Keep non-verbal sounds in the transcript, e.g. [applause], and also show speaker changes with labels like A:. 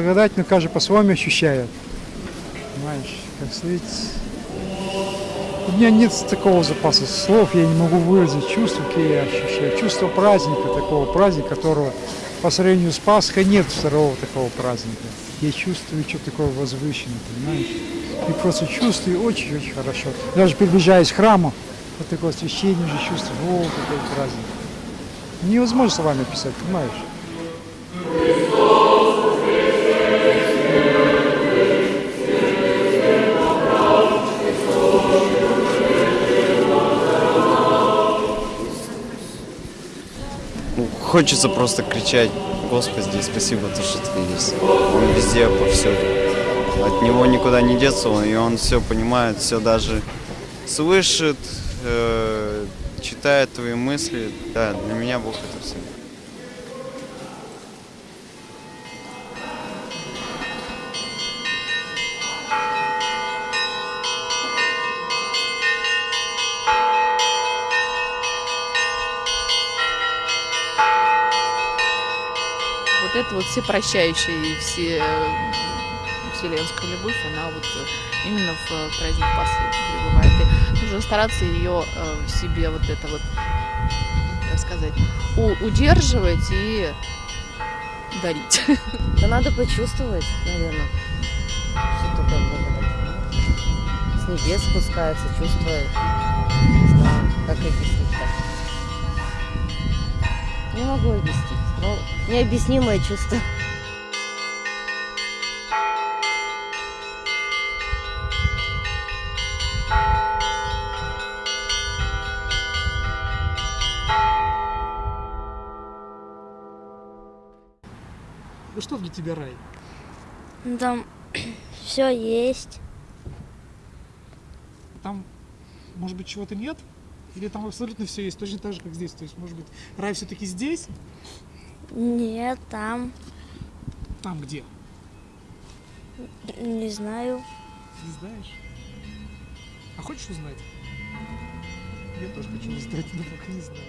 A: Благодать, но каждый по-своему ощущает. Понимаешь, как сказать, у меня нет такого запаса слов, я не могу выразить чувства, какие я ощущаю. Чувство праздника, такого праздника, которого по сравнению с Пасхой нет второго такого праздника. Я чувствую что-то такое возвышенное, понимаешь? И просто чувствую очень-очень хорошо. Даже приближаясь к храму, вот такое освещение уже чувствую, о, какой праздник. Невозможно словами описать, понимаешь?
B: Хочется просто кричать, Господи, спасибо, то, что ты есть. Он везде, повсюду. От него никуда не деться, и он все понимает, все даже слышит, э, читает твои мысли. Да, для меня Бог это все.
C: Вот это вот всепрощающая и все м, вселенская любовь, она вот э, именно в э, праздник Пасхи пребывает. И нужно стараться ее э, в себе вот это вот, как сказать, удерживать и дарить. [laughs]
D: Да надо почувствовать, наверное, что такое благодать. С небес спускается, знаю, как объяснить-то. Не могу объяснить, но необъяснимое чувство.
E: Ну что для тебя рай?
F: Ну, Там [clears throat] все есть.
E: Там, может быть, чего-то нет? Или там абсолютно все есть, точно так же, как здесь? То есть, может быть, рай все-таки здесь?
F: Нет, там,
E: Там где?
F: не знаю.
E: Не знаешь? А хочешь узнать? Я тоже хочу узнать, но пока не знаю.